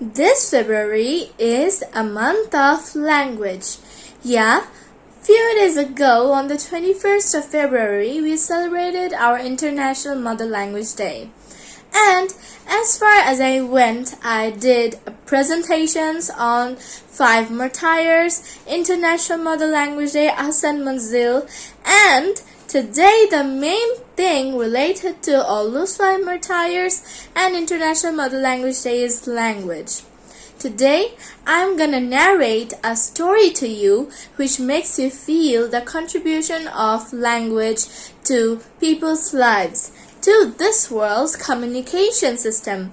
This February is a month of language. Yeah, few days ago on the 21st of February we celebrated our International Mother Language Day. And as far as I went, I did presentations on five martyrs, International Mother Language Day, Hassan Manzil, and Today, the main thing related to five martyrs and International Mother Language Day is language. Today, I'm gonna narrate a story to you which makes you feel the contribution of language to people's lives, to this world's communication system.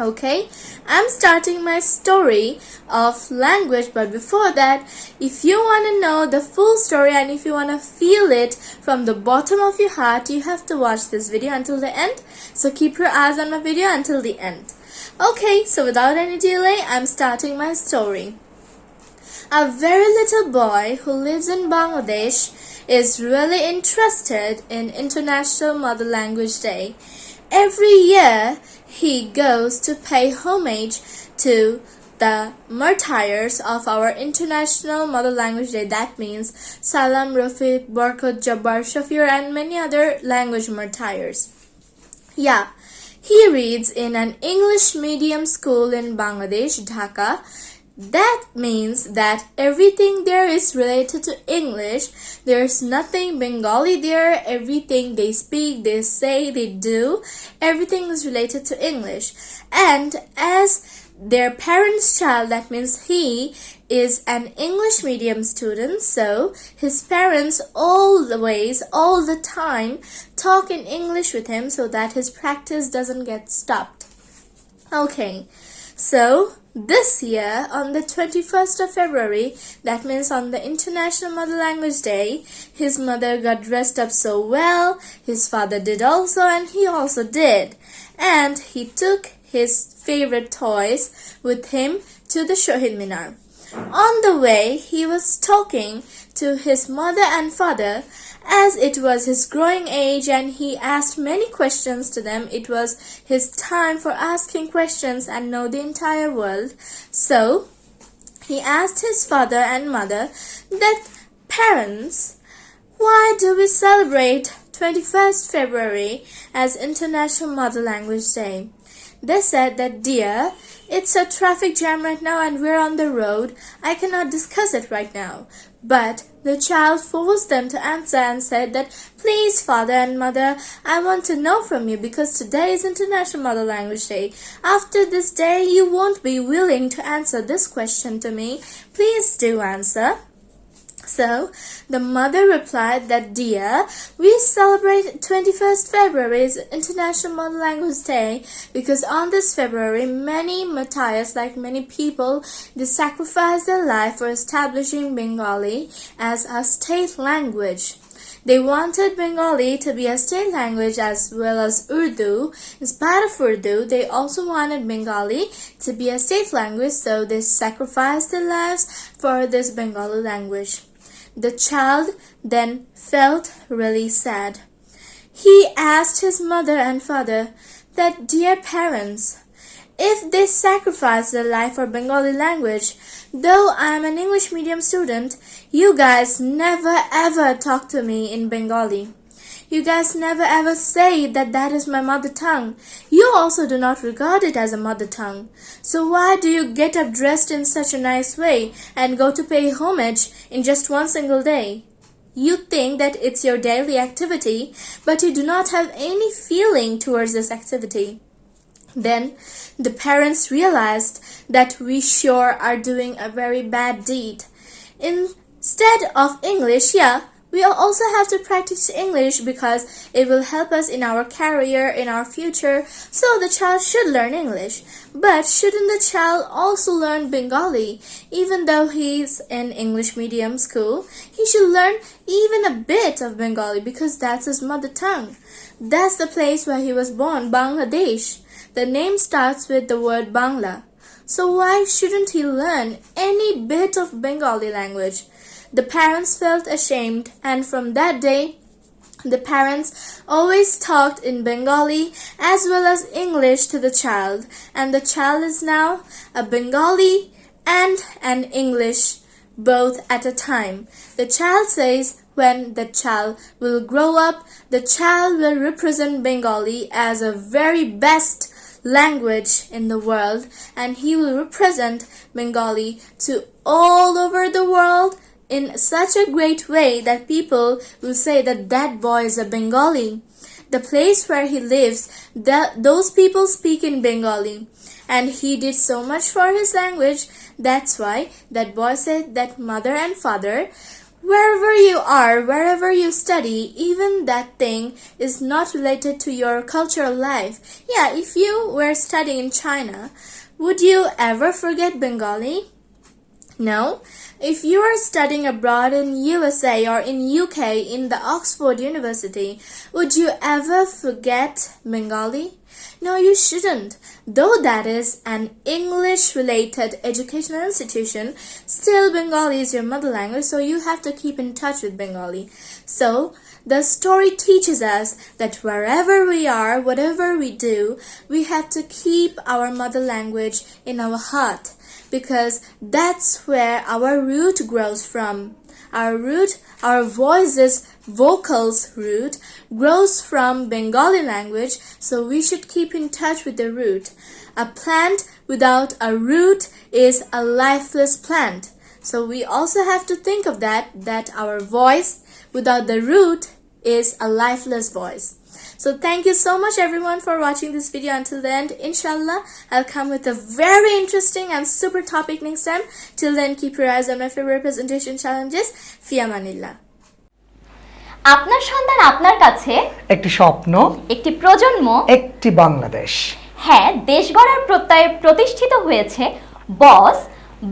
Okay, I'm starting my story of language, but before that, if you want to know the full story and if you want to feel it from the bottom of your heart, you have to watch this video until the end. So keep your eyes on my video until the end. Okay, so without any delay, I'm starting my story. A very little boy who lives in Bangladesh is really interested in International Mother Language Day. Every year, he goes to pay homage to the martyrs of our International Mother Language Day. That means Salam, Rafiq, Barkot, Jabbar, Shafir, and many other language martyrs. Yeah, he reads in an English medium school in Bangladesh, Dhaka. That means that everything there is related to English. There's nothing Bengali there. Everything they speak, they say, they do, everything is related to English. And as their parent's child, that means he is an English medium student, so his parents always, all the time, talk in English with him so that his practice doesn't get stopped. Okay, so this year, on the 21st of February, that means on the International Mother Language Day, his mother got dressed up so well, his father did also, and he also did. And he took his favorite toys with him to the Shohid Minar. On the way, he was talking to his mother and father as it was his growing age and he asked many questions to them. It was his time for asking questions and know the entire world. So, he asked his father and mother that parents, why do we celebrate 21st February as International Mother Language Day? They said that, dear, it's a traffic jam right now and we're on the road. I cannot discuss it right now. But the child forced them to answer and said that, please, father and mother, I want to know from you because today is International Mother Language Day. After this day, you won't be willing to answer this question to me. Please do answer. So the mother replied that, Dear, we celebrate 21st February International Mother Language Day because on this February, many martyrs, like many people, they sacrificed their life for establishing Bengali as a state language. They wanted Bengali to be a state language as well as Urdu. In spite of Urdu, they also wanted Bengali to be a state language, so they sacrificed their lives for this Bengali language. The child then felt really sad. He asked his mother and father that, Dear parents, if they sacrifice their life for Bengali language, though I am an English medium student, you guys never ever talk to me in Bengali. You guys never ever say that that is my mother tongue. You also do not regard it as a mother tongue. So why do you get up dressed in such a nice way and go to pay homage in just one single day? You think that it's your daily activity, but you do not have any feeling towards this activity. Then the parents realized that we sure are doing a very bad deed. Instead of English, yeah, we also have to practice English because it will help us in our career, in our future, so the child should learn English. But shouldn't the child also learn Bengali? Even though he's in English medium school, he should learn even a bit of Bengali because that's his mother tongue. That's the place where he was born, Bangladesh. The name starts with the word Bangla. So why shouldn't he learn any bit of Bengali language? The parents felt ashamed and from that day The parents always talked in Bengali as well as English to the child, and the child is now a Bengali and an English both at a time. The child says when the child will grow up, the child will represent Bengali as a very best language in the world and he will represent Bengali to all over the world in such a great way that people will say that that boy is a Bengali. The place where he lives, that those people speak in Bengali. And he did so much for his language. That's why that boy said that mother and father, wherever you are, wherever you study, even that thing is not related to your cultural life. Yeah, if you were studying in China, would you ever forget Bengali? No. If you are studying abroad in USA or in UK in the Oxford University, would you ever forget Bengali? No, you shouldn't. Though that is an English related educational institution, still Bengali is your mother language, so you have to keep in touch with Bengali. So, the story teaches us that wherever we are, whatever we do, we have to keep our mother language in our heart because that's where our root grows from. Our root, our voices, vocals root grows from Bengali language, so we should keep in touch with the root. A plant without a root is a lifeless plant. So we also have to think of that, that our voice without the root is a lifeless voice. So thank you so much everyone for watching this video until the end. Inshallah, I'll come with a very interesting and super topic next time. Till then, keep your eyes on my favorite presentation challenges. Fia Manila. আপনার সন্তান আপনার কাছে একটি স্বপ্ন একটি প্রজন্ম একটি বাংলাদেশ হ্যাঁ দেশ গড়ার প্রত্যয়ে প্রতিষ্ঠিত হয়েছে Boss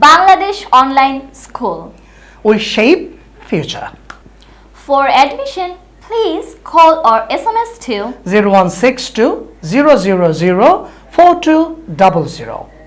Bangladesh online school we shape future for admission please call or SMS to 0162 000 4200.